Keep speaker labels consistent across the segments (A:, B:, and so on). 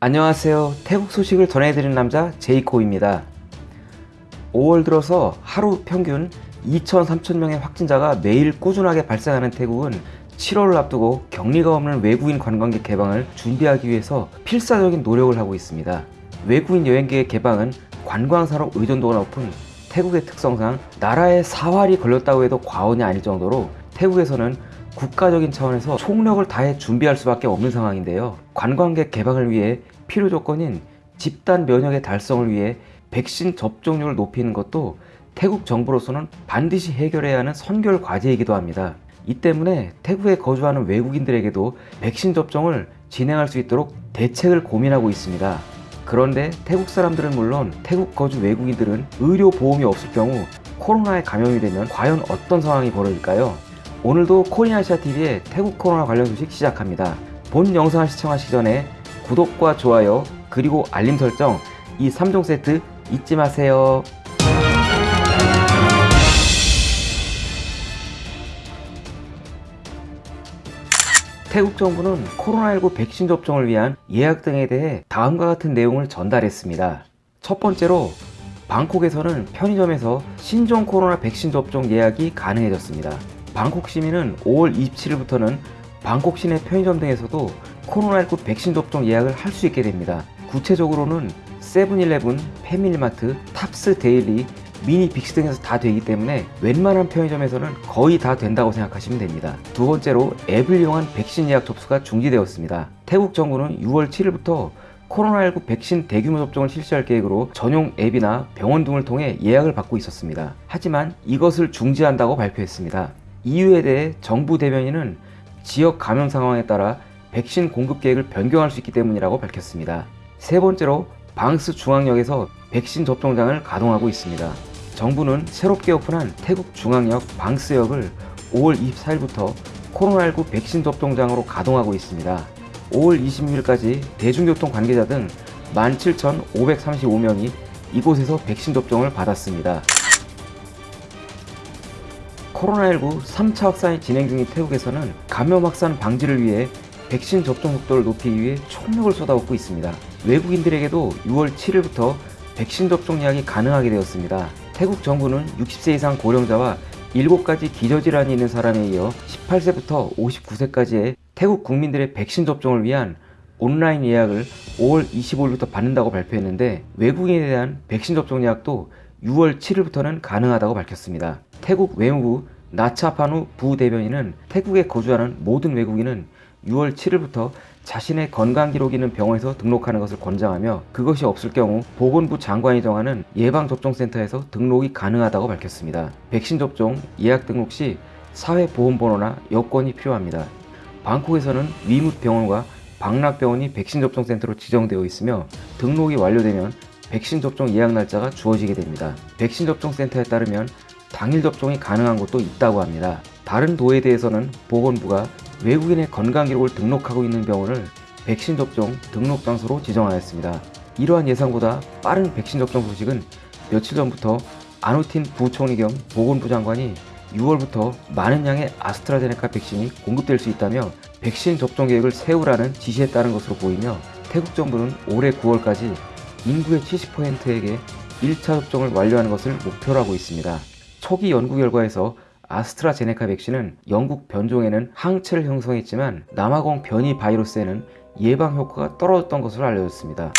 A: 안녕하세요. 태국 소식을 전해드리는 남자 제이코입니다. 5월 들어서 하루 평균 2천 3천 명의 확진자가 매일 꾸준하게 발생하는 태국은 7월을 앞두고 격리가 없는 외국인 관광객 개방을 준비하기 위해서 필사적인 노력을 하고 있습니다. 외국인 여행객의 개방은 관광사로 의존도가 높은 태국의 특성상 나라에 사활이 걸렸다고 해도 과언이 아닐 정도로 태국에서는 국가적인 차원에서 총력을 다해 준비할 수밖에 없는 상황인데요. 관광객 개방을 위해 필요 조건인 집단 면역의 달성을 위해 백신 접종률을 높이는 것도 태국 정부로서는 반드시 해결해야 하는 선결 과제이기도 합니다. 이 때문에 태국에 거주하는 외국인들에게도 백신 접종을 진행할 수 있도록 대책을 고민하고 있습니다. 그런데 태국 사람들은 물론 태국 거주 외국인들은 의료 보험이 없을 경우 코로나에 감염이 되면 과연 어떤 상황이 벌어질까요? 오늘도 코리아시아TV의 태국 코로나 관련 소식 시작합니다. 본 영상을 시청하시기 전에 구독과 좋아요 그리고 알림 설정 이 3종 세트 잊지 마세요. 태국 정부는 코로나19 백신 접종을 위한 예약 등에 대해 다음과 같은 내용을 전달했습니다. 첫 번째로 방콕에서는 편의점에서 신종 코로나 백신 접종 예약이 가능해졌습니다. 방콕 시민은 5월 27일부터는 방콕 시내 편의점 등에서도 코로나19 백신 접종 예약을 할 수 있게 됩니다. 구체적으로는 세븐일레븐, 패밀리마트, 탑스 데일리, 미니 빅씨 등에서 다 되기 때문에 웬만한 편의점에서는 거의 다 된다고 생각하시면 됩니다. 두 번째로 앱을 이용한 백신 예약 접수가 중지되었습니다. 태국 정부는 6월 7일부터 코로나19 백신 대규모 접종을 실시할 계획으로 전용 앱이나 병원 등을 통해 예약을 받고 있었습니다. 하지만 이것을 중지한다고 발표했습니다. 이유에 대해 정부 대변인은 지역 감염 상황에 따라 백신 공급 계획을 변경할 수 있기 때문이라고 밝혔습니다. 세 번째로 방스 중앙역에서 백신 접종장을 가동하고 있습니다. 정부는 새롭게 오픈한 태국 중앙역 방스역을 5월 24일부터 코로나19 백신 접종장으로 가동하고 있습니다. 5월 26일까지 대중교통 관계자 등 17,535명이 이곳에서 백신 접종을 받았습니다. 코로나19 3차 확산이 진행 중인 태국에서는 감염 확산 방지를 위해 백신 접종 속도를 높이기 위해 총력을 쏟아붓고 있습니다. 외국인들에게도 6월 7일부터 백신 접종 예약이 가능하게 되었습니다. 태국 정부는 60세 이상 고령자와 7가지 기저질환이 있는 사람에 이어 18세부터 59세까지의 태국 국민들의 백신 접종을 위한 온라인 예약을 5월 25일부터 받는다고 발표했는데 외국인에 대한 백신 접종 예약도 6월 7일부터는 가능하다고 밝혔습니다. 태국 외무부 나차파누 부대변인은 태국에 거주하는 모든 외국인은 6월 7일부터 자신의 건강 기록이 있는 병원에서 등록하는 것을 권장하며 그것이 없을 경우 보건부 장관이 정하는 예방접종센터에서 등록이 가능하다고 밝혔습니다. 백신 접종 예약 등록 시 사회보험번호나 여권이 필요합니다. 방콕에서는 위뭇병원과 방락병원이 백신 접종센터로 지정되어 있으며 등록이 완료되면 백신 접종 예약 날짜가 주어지게 됩니다. 백신 접종 센터에 따르면 당일 접종이 가능한 곳도 있다고 합니다. 다른 도에 대해서는 보건부가 외국인의 건강 기록을 등록하고 있는 병원을 백신 접종 등록 장소로 지정하였습니다. 이러한 예상보다 빠른 백신 접종 소식은 며칠 전부터 아누틴 부총리 겸 보건부 장관이 6월부터 많은 양의 아스트라제네카 백신이 공급될 수 있다며 백신 접종 계획을 세우라는 지시에 따른 것으로 보이며 태국 정부는 올해 9월까지 인구의 70%에게 1차 접종을 완료하는 것을 목표로 하고 있습니다. 초기 연구 결과에서 아스트라제네카 백신은 영국 변종에는 항체를 형성했지만 남아공 변이 바이러스에는 예방 효과가 떨어졌던 것으로 알려졌습니다.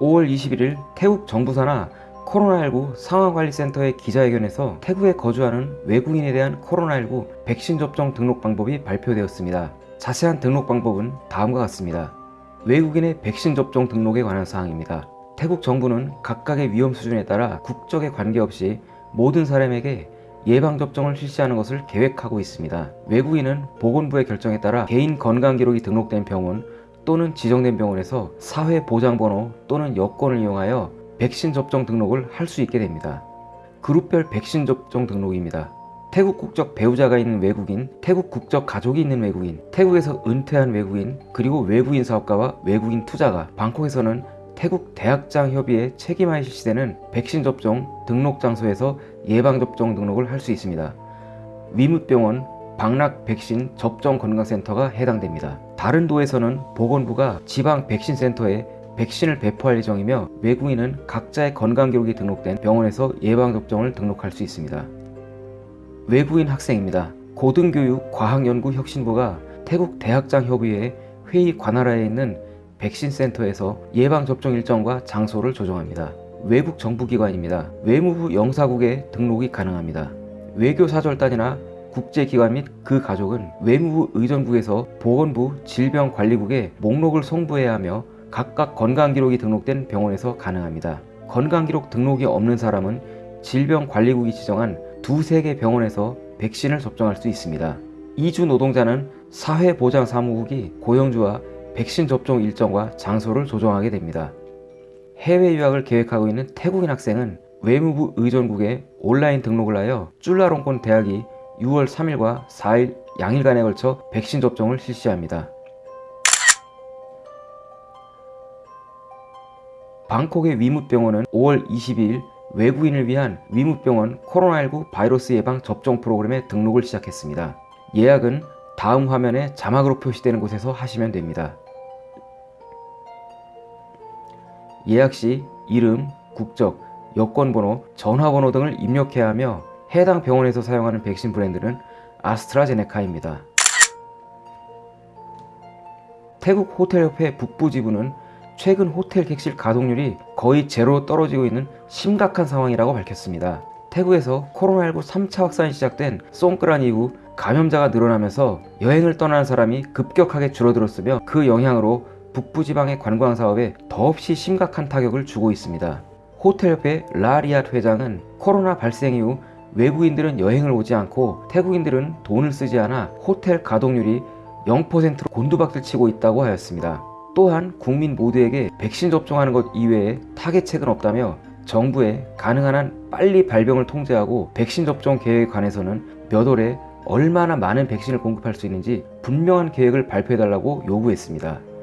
A: 5월 21일 태국 정부사나 코로나19 상황관리센터의 기자회견에서 태국에 거주하는 외국인에 대한 코로나19 백신 접종 등록 방법이 발표되었습니다. 자세한 등록 방법은 다음과 같습니다. 외국인의 백신 접종 등록에 관한 사항입니다. 태국 정부는 각각의 위험 수준에 따라 국적에 관계없이 모든 사람에게 예방접종을 실시하는 것을 계획하고 있습니다. 외국인은 보건부의 결정에 따라 개인 건강기록이 등록된 병원 또는 지정된 병원에서 사회보장번호 또는 여권을 이용하여 백신 접종 등록을 할 수 있게 됩니다. 그룹별 백신 접종 등록입니다. 태국 국적 배우자가 있는 외국인, 태국 국적 가족이 있는 외국인, 태국에서 은퇴한 외국인, 그리고 외국인 사업가와 외국인 투자가 방콕에서는 태국 대학장 협의회 책임하에 실시되는 백신 접종 등록 장소에서 예방접종 등록을 할 수 있습니다. 위무병원 방락 백신 접종 건강센터가 해당됩니다. 다른 도에서는 보건부가 지방 백신 센터에 백신을 배포할 예정이며 외국인은 각자의 건강 기록이 등록된 병원에서 예방접종을 등록할 수 있습니다. 외국인 학생입니다. 고등교육 과학연구혁신부가 태국 대학장협의회 회의 관할하에 있는 백신 센터에서 예방접종 일정과 장소를 조정합니다. 외국 정부기관입니다. 외무부 영사국에 등록이 가능합니다. 외교사절단이나 국제기관 및 그 가족은 외무부 의전국에서 보건부 질병관리국에 목록을 송부해야 하며 각각 건강기록이 등록된 병원에서 가능합니다. 건강기록 등록이 없는 사람은 질병관리국이 지정한 두세 개 병원에서 백신을 접종할 수 있습니다. 이주 노동자는 사회보장사무국이 고용주와 백신 접종 일정과 장소를 조정하게 됩니다. 해외 유학을 계획하고 있는 태국인 학생은 외무부 의전국에 온라인 등록을 하여 쫄라롱권 대학이 6월 3일과 4일 양일간에 걸쳐 백신 접종을 실시합니다. 방콕의 위무병원은 5월 22일 외국인을 위한 위무병원 코로나19 바이러스 예방 접종 프로그램에 등록을 시작했습니다. 예약은 다음 화면에 자막으로 표시되는 곳에서 하시면 됩니다. 예약 시 이름, 국적, 여권번호, 전화번호 등을 입력해야 하며 해당 병원에서 사용하는 백신 브랜드는 아스트라제네카입니다. 태국 호텔협회 북부지부는 최근 호텔 객실 가동률이 거의 제로로 떨어지고 있는 심각한 상황이라고 밝혔습니다. 태국에서 코로나19 3차 확산이 시작된 송크란 이후 감염자가 늘어나면서 여행을 떠나는 사람이 급격하게 줄어들었으며 그 영향으로 북부지방의 관광사업에 더없이 심각한 타격을 주고 있습니다. 호텔협회 라리앗 회장은 코로나 발생 이후 외국인들은 여행을 오지 않고 태국인들은 돈을 쓰지 않아 호텔 가동률이 0%로 곤두박질 치고 있다고 하였습니다. 또한 국민 모두에게 백신 접종하는 것 이외에 타겟책은 없다며 정부에 가능한 한 빨리 발병을 통제하고 백신 접종 계획에 관해서는 몇 월에 얼마나 많은 백신을 공급할 수 있는지 분명한 계획을 발표해달라고 요구했습니다.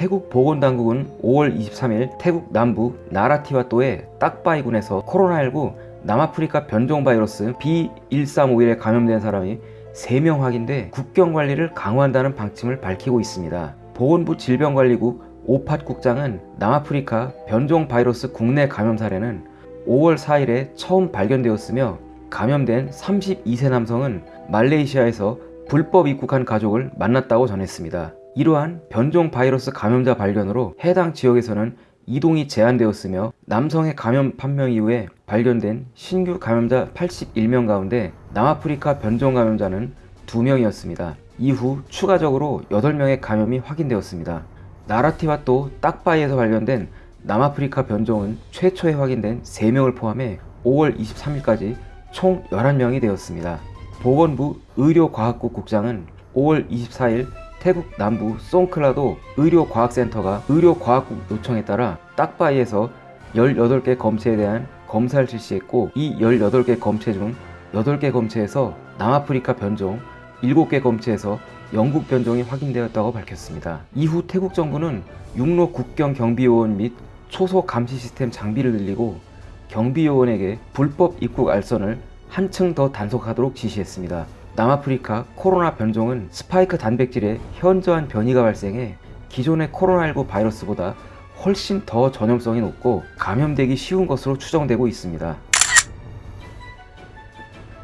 A: 태국 보건당국은 5월 23일 태국 남부 나라티와또의 딱바이군에서 코로나19 남아프리카 변종 바이러스 B1351에 감염된 사람이 3명 확인돼 국경 관리를 강화한다는 방침을 밝히고 있습니다. 보건부 질병관리국 오팟 국장은 남아프리카 변종 바이러스 국내 감염 사례는 5월 4일에 처음 발견되었으며 감염된 32세 남성은 말레이시아에서 불법 입국한 가족을 만났다고 전했습니다. 이러한 변종 바이러스 감염자 발견으로 해당 지역에서는 이동이 제한되었으며 남성의 감염 판명 이후에 발견된 신규 감염자 81명 가운데 남아프리카 변종 감염자는 2명이었습니다. 이후 추가적으로 8명의 감염이 확인되었습니다. 나라티와 또 딱바이에서 발견된 남아프리카 변종은 최초에 확인된 3명을 포함해 5월 23일까지 총 11명이 되었습니다. 보건부 의료과학국 국장은 5월 24일 태국 남부 송클라도 의료과학센터가 의료과학국 요청에 따라 딱바이에서 18개 검체에 대한 검사를 실시했고 이 18개 검체 중 8개 검체에서 남아프리카 변종, 7개 검체에서 영국 변종이 확인되었다고 밝혔습니다. 이후 태국 정부는 육로 국경 경비요원 및 초소 감시 시스템 장비를 늘리고 경비요원에게 불법 입국 알선을 한층 더 단속하도록 지시했습니다. 남아프리카 코로나 변종은 스파이크 단백질에 현저한 변이가 발생해 기존의 코로나19 바이러스보다 훨씬 더 전염성이 높고 감염되기 쉬운 것으로 추정되고 있습니다.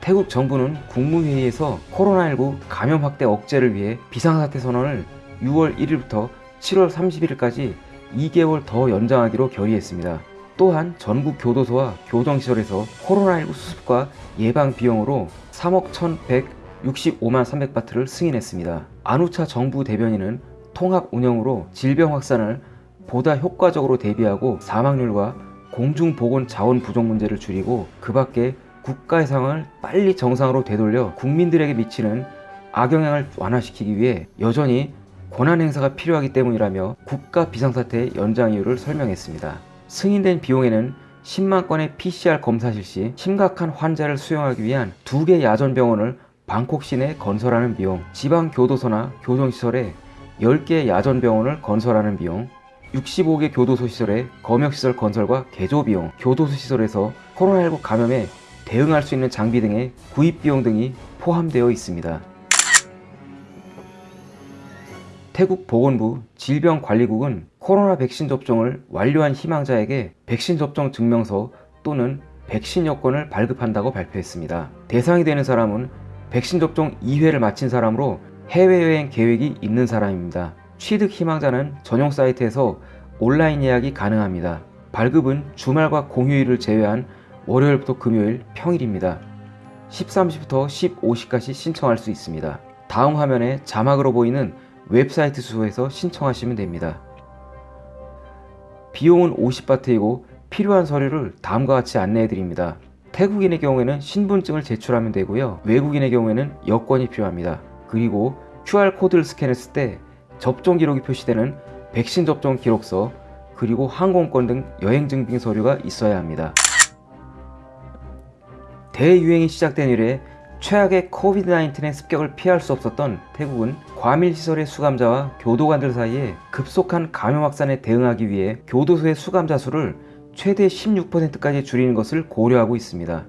A: 태국 정부는 국무회의에서 코로나19 감염 확대 억제를 위해 비상사태 선언을 6월 1일부터 7월 30일까지 2개월 더 연장하기로 결의했습니다. 또한 전국 교도소와 교정시설에서 코로나19 수습과 예방 비용으로 3억 1165만 300바트를 승인했습니다. 안우차 정부 대변인은 통합 운영으로 질병 확산을 보다 효과적으로 대비하고 사망률과 공중보건 자원 부족 문제를 줄이고 그 밖에 국가의 상황을 빨리 정상으로 되돌려 국민들에게 미치는 악영향을 완화시키기 위해 여전히 권한 행사가 필요하기 때문이라며 국가 비상사태 연장 이유를 설명했습니다. 승인된 비용에는 10만 건의 PCR 검사 실시, 심각한 환자를 수용하기 위한 두 개 야전 병원을 방콕 시내 건설하는 비용, 지방 교도소나 교정시설에 10개 야전 병원을 건설하는 비용, 65개 교도소 시설의 검역시설 건설과 개조 비용, 교도소 시설에서 코로나19 감염에 대응할 수 있는 장비 등의 구입 비용 등이 포함되어 있습니다. 태국 보건부 질병관리국은 코로나 백신 접종을 완료한 희망자에게 백신 접종 증명서 또는 백신 여권을 발급한다고 발표했습니다. 대상이 되는 사람은 백신 접종 2회를 마친 사람으로 해외여행 계획이 있는 사람입니다. 취득 희망자는 전용 사이트에서 온라인 예약이 가능합니다. 발급은 주말과 공휴일을 제외한 월요일부터 금요일 평일입니다. 13시부터 15시까지 신청할 수 있습니다. 다음 화면에 자막으로 보이는 웹사이트 수소에서 신청하시면 됩니다. 비용은 50바트이고 필요한 서류를 다음과 같이 안내해 드립니다. 태국인의 경우에는 신분증을 제출하면 되고요. 외국인의 경우에는 여권이 필요합니다. 그리고 QR코드를 스캔했을 때 접종 기록이 표시되는 백신 접종 기록서 그리고 항공권 등 여행 증빙 서류가 있어야 합니다. 대유행이 시작된 이래 최악의 코비드-19의 습격을 피할 수 없었던 태국은 과밀시설의 수감자와 교도관들 사이에 급속한 감염 확산에 대응하기 위해 교도소의 수감자 수를 최대 16%까지 줄이는 것을 고려하고 있습니다.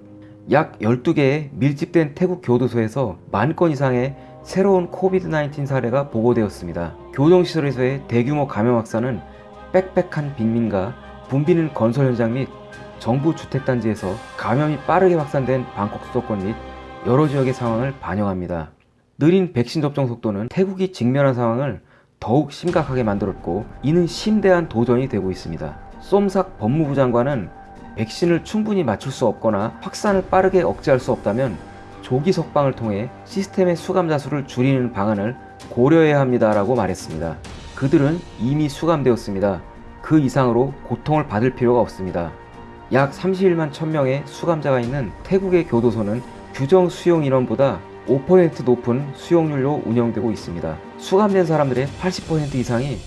A: 약 12개의 밀집된 태국 교도소에서 만 건 이상의 새로운 코비드-19 사례가 보고되었습니다. 교정시설에서의 대규모 감염 확산은 빽빽한 빈민가, 붐비는 건설 현장 및 정부 주택단지에서 감염이 빠르게 확산된 방콕 수도권 및 여러 지역의 상황을 반영합니다. 느린 백신 접종 속도는 태국이 직면한 상황을 더욱 심각하게 만들었고 이는 심대한 도전이 되고 있습니다. 쏨삭 법무부 장관은 백신을 충분히 맞출 수 없거나 확산을 빠르게 억제할 수 없다면 조기 석방을 통해 시스템의 수감자 수를 줄이는 방안을 고려해야 합니다 라고 말했습니다. 그들은 이미 수감되었습니다. 그 이상으로 고통을 받을 필요가 없습니다. 약 31만 1000명의 수감자가 있는 태국의 교도소는 규정 수용 인원보다 5% 높은 수용률로 운영되고 있습니다. 수감된 사람들의 80% 이상이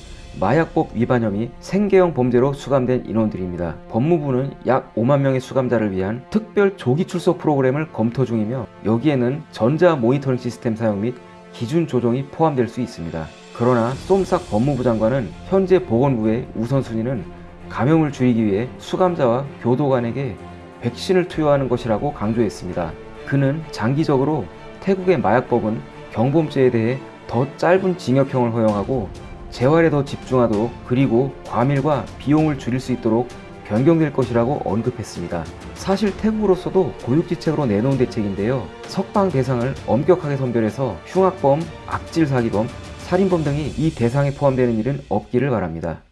A: 마약법 위반 혐의 생계형 범죄로 수감된 인원들입니다. 법무부는 약 5만 명의 수감자를 위한 특별 조기 출소 프로그램을 검토 중이며 여기에는 전자 모니터링 시스템 사용 및 기준 조정이 포함될 수 있습니다. 그러나 쏨삭 법무부 장관은 현재 보건부의 우선순위는 감염을 줄이기 위해 수감자와 교도 관에게 백신을 투여하는 것이라고 강조했습니다. 그는 장기적으로 태국의 마약법은 경범죄에 대해 더 짧은 징역형을 허용하고 재활에 더 집중하도록 그리고 과밀과 비용을 줄일 수 있도록 변경될 것이라고 언급했습니다. 사실 태국으로서도 고육지책으로 내놓은 대책인데요. 석방 대상을 엄격하게 선별해서 흉악범, 악질 사기범, 살인범 등이 이 대상에 포함되는 일은 없기를 바랍니다.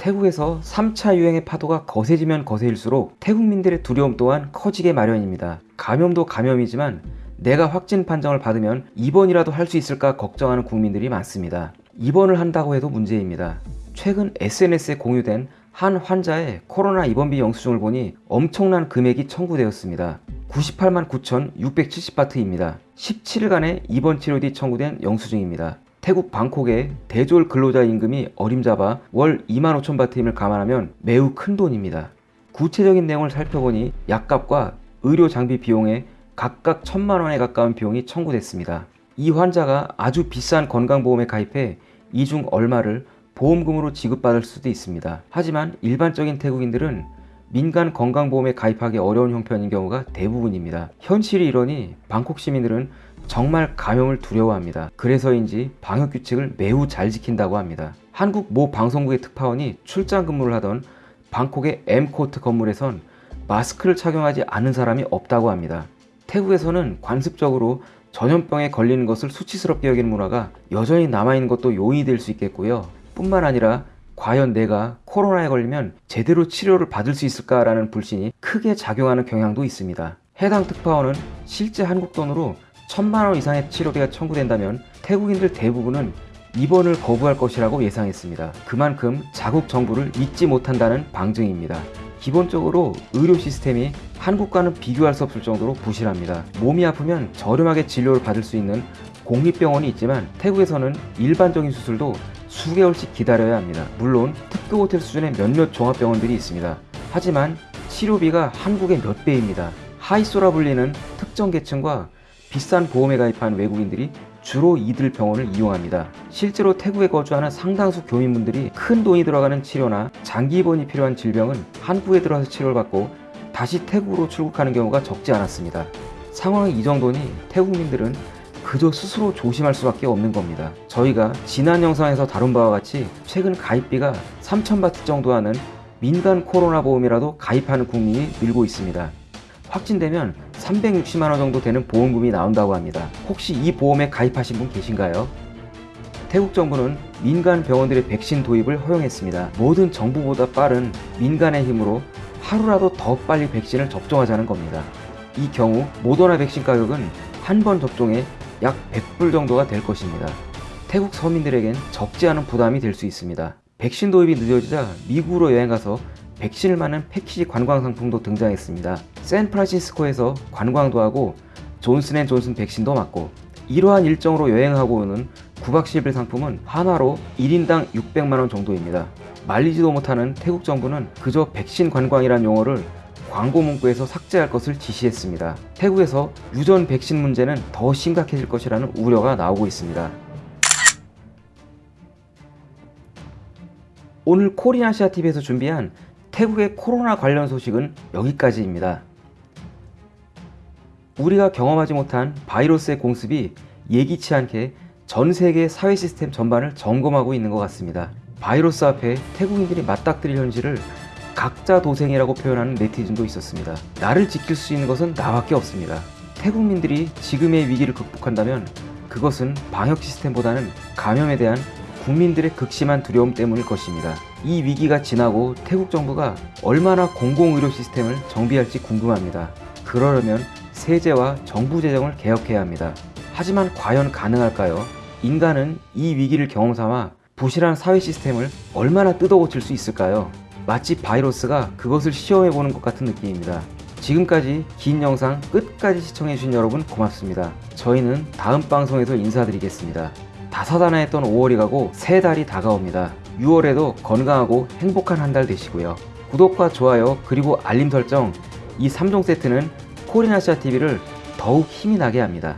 A: 태국에서 3차 유행의 파도가 거세지면 거세일수록 태국민들의 두려움 또한 커지게 마련입니다. 감염도 감염이지만 내가 확진 판정을 받으면 입원이라도 할 수 있을까 걱정하는 국민들이 많습니다. 입원을 한다고 해도 문제입니다. 최근 SNS에 공유된 한 환자의 코로나 입원비 영수증을 보니 엄청난 금액이 청구되었습니다. 98만 9,670바트입니다. 17일간의 입원 치료 뒤 청구된 영수증입니다. 태국 방콕의 대졸 근로자 임금이 어림잡아 월 2만 5천 바트임을 감안하면 매우 큰 돈입니다. 구체적인 내용을 살펴보니 약값과 의료 장비 비용에 각각 천만 원에 가까운 비용이 청구됐습니다. 이 환자가 아주 비싼 건강보험에 가입해 이 중 얼마를 보험금으로 지급받을 수도 있습니다. 하지만 일반적인 태국인들은 민간 건강보험에 가입하기 어려운 형편인 경우가 대부분입니다. 현실이 이러니 방콕 시민들은 정말 감염을 두려워합니다. 그래서인지 방역규칙을 매우 잘 지킨다고 합니다. 한국 모 방송국의 특파원이 출장 근무를 하던 방콕의 M코트 건물에선 마스크를 착용하지 않은 사람이 없다고 합니다. 태국에서는 관습적으로 전염병에 걸리는 것을 수치스럽게 여기는 문화가 여전히 남아있는 것도 요인이 될 수 있겠고요. 뿐만 아니라 과연 내가 코로나에 걸리면 제대로 치료를 받을 수 있을까라는 불신이 크게 작용하는 경향도 있습니다. 해당 특파원은 실제 한국 돈으로 천만 원 이상의 치료비가 청구된다면 태국인들 대부분은 입원을 거부할 것이라고 예상했습니다. 그만큼 자국 정부를 믿지 못한다는 방증입니다. 기본적으로 의료 시스템이 한국과는 비교할 수 없을 정도로 부실합니다. 몸이 아프면 저렴하게 진료를 받을 수 있는 공립병원이 있지만 태국에서는 일반적인 수술도 수개월씩 기다려야 합니다. 물론 특급 호텔 수준의 몇몇 종합병원들이 있습니다. 하지만 치료비가 한국의 몇 배입니다. 하이소라 불리는 특정 계층과 비싼 보험에 가입한 외국인들이 주로 이들 병원을 이용합니다. 실제로 태국에 거주하는 상당수 교민분들이 큰 돈이 들어가는 치료나 장기 입원이 필요한 질병은 한국에 들어와서 치료를 받고 다시 태국으로 출국하는 경우가 적지 않았습니다. 상황이 이 정도니 태국민들은 그저 스스로 조심할 수밖에 없는 겁니다. 저희가 지난 영상에서 다룬 바와 같이 최근 가입비가 3,000바트 정도 하는 민간 코로나 보험이라도 가입하는 국민이 늘고 있습니다. 확진되면 360만원 정도 되는 보험금이 나온다고 합니다. 혹시 이 보험에 가입하신 분 계신가요? 태국 정부는 민간 병원들의 백신 도입을 허용했습니다. 모든 정부보다 빠른 민간의 힘으로 하루라도 더 빨리 백신을 접종하자는 겁니다. 이 경우 모더나 백신 가격은 한 번 접종에 약 100불 정도가 될 것입니다. 태국 서민들에겐 적지 않은 부담이 될 수 있습니다. 백신 도입이 늦어지자 미국으로 여행가서 백신을 맞는 패키지 관광 상품도 등장했습니다. 샌프란시스코에서 관광도 하고 존슨앤존슨 백신도 맞고 이러한 일정으로 여행하고 오는 9박 10일 상품은 하나로 1인당 600만원 정도입니다. 말리지도 못하는 태국 정부는 그저 백신 관광이란 용어를 광고 문구에서 삭제할 것을 지시했습니다. 태국에서 유전 백신 문제는 더 심각해질 것이라는 우려가 나오고 있습니다. 오늘 코리아시아TV에서 준비한 태국의 코로나 관련 소식은 여기까지입니다. 우리가 경험하지 못한 바이러스의 공습이 예기치 않게 전 세계 사회 시스템 전반을 점검하고 있는 것 같습니다. 바이러스 앞에 태국인들이 맞닥뜨릴 현실을 각자 도생이라고 표현하는 네티즌도 있었습니다. 나를 지킬 수 있는 것은 나밖에 없습니다. 태국민들이 지금의 위기를 극복한다면 그것은 방역 시스템보다는 감염에 대한 국민들의 극심한 두려움 때문일 것입니다. 이 위기가 지나고 태국 정부가 얼마나 공공의료 시스템을 정비할지 궁금합니다. 그러려면 세제와 정부 재정을 개혁해야 합니다. 하지만 과연 가능할까요? 인간은 이 위기를 경험 삼아 부실한 사회 시스템을 얼마나 뜯어고칠 수 있을까요? 마치 바이러스가 그것을 시험해보는 것 같은 느낌입니다. 지금까지 긴 영상 끝까지 시청해주신 여러분 고맙습니다. 저희는 다음 방송에서 인사드리겠습니다. 다사다난했던 5월이 가고 새 달이 다가옵니다. 6월에도 건강하고 행복한 한 달 되시고요. 구독과 좋아요 그리고 알림 설정 이 3종 세트는 코리나시아 TV를 더욱 힘이 나게 합니다.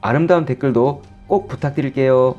A: 아름다운 댓글도 꼭 부탁드릴게요.